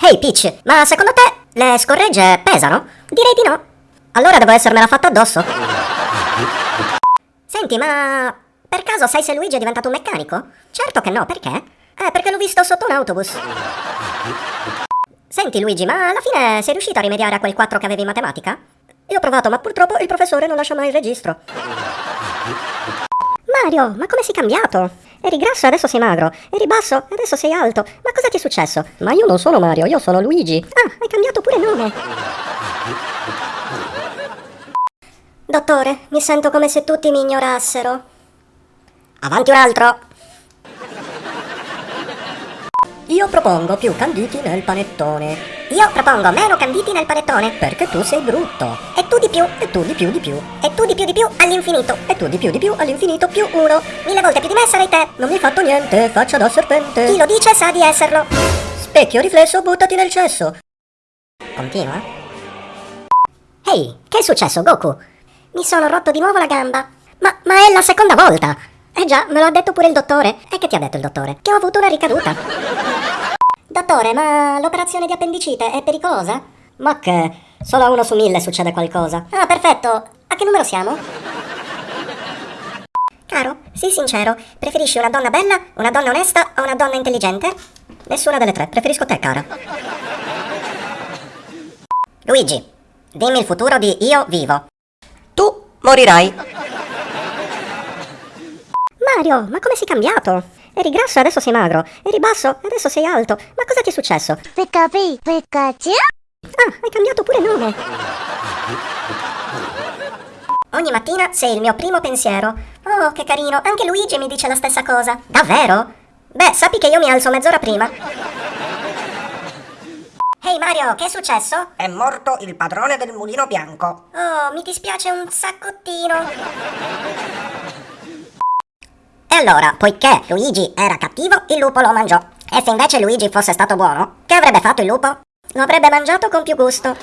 Hey Peach, ma secondo te le scorregge pesano? Direi di no. Allora devo essermela fatta addosso. Senti, ma per caso sai se Luigi è diventato un meccanico? Certo che no, perché? Eh, perché l'ho visto sotto un autobus. Senti Luigi, ma alla fine sei riuscito a rimediare a quel 4 che avevi in matematica? Io ho provato, ma purtroppo il professore non lascia mai il registro. Mario, ma come sei cambiato? Eri grasso e adesso sei magro. Eri basso e adesso sei alto. Ma cosa ti è successo? Ma io non sono Mario, io sono Luigi. Ah, hai cambiato pure nome. Dottore, mi sento come se tutti mi ignorassero. Avanti un altro. Io propongo più canditi nel panettone. Io propongo meno canditi nel panettone. Perché tu sei brutto. Tu di più. E tu di più di più. E tu di più di più all'infinito. E tu di più di più all'infinito più uno. Mille volte più di me sarai te. Non mi hai fatto niente, faccia da serpente. Chi lo dice sa di esserlo. Specchio riflesso, buttati nel cesso. Continua. Ehi, che è successo, Goku? Mi sono rotto di nuovo la gamba. Ma, ma è la seconda volta. Eh già, me lo ha detto pure il dottore. E che ti ha detto il dottore? Che ho avuto una ricaduta. Dottore, ma l'operazione di appendicite è pericolosa? Ma che? Solo a uno su mille succede qualcosa. Ah, perfetto. A che numero siamo? Caro, sii sincero, preferisci una donna bella, una donna onesta o una donna intelligente? Nessuna delle tre, preferisco te, cara. Luigi, dimmi il futuro di Io Vivo. Tu morirai. Mario, ma come sei cambiato? Eri grasso e adesso sei magro. Eri basso e adesso sei alto. Ma cosa ti è successo? Pikachu, Pikachu? Ah, hai cambiato pure nome. Ogni mattina sei il mio primo pensiero. Oh, che carino, anche Luigi mi dice la stessa cosa. Davvero? Beh, sappi che io mi alzo mezz'ora prima. Ehi hey Mario, che è successo? È morto il padrone del mulino bianco. Oh, mi dispiace un saccottino. E allora, poiché Luigi era cattivo, il lupo lo mangiò. E se invece Luigi fosse stato buono, che avrebbe fatto il lupo? Lo avrebbe mangiato con più gusto.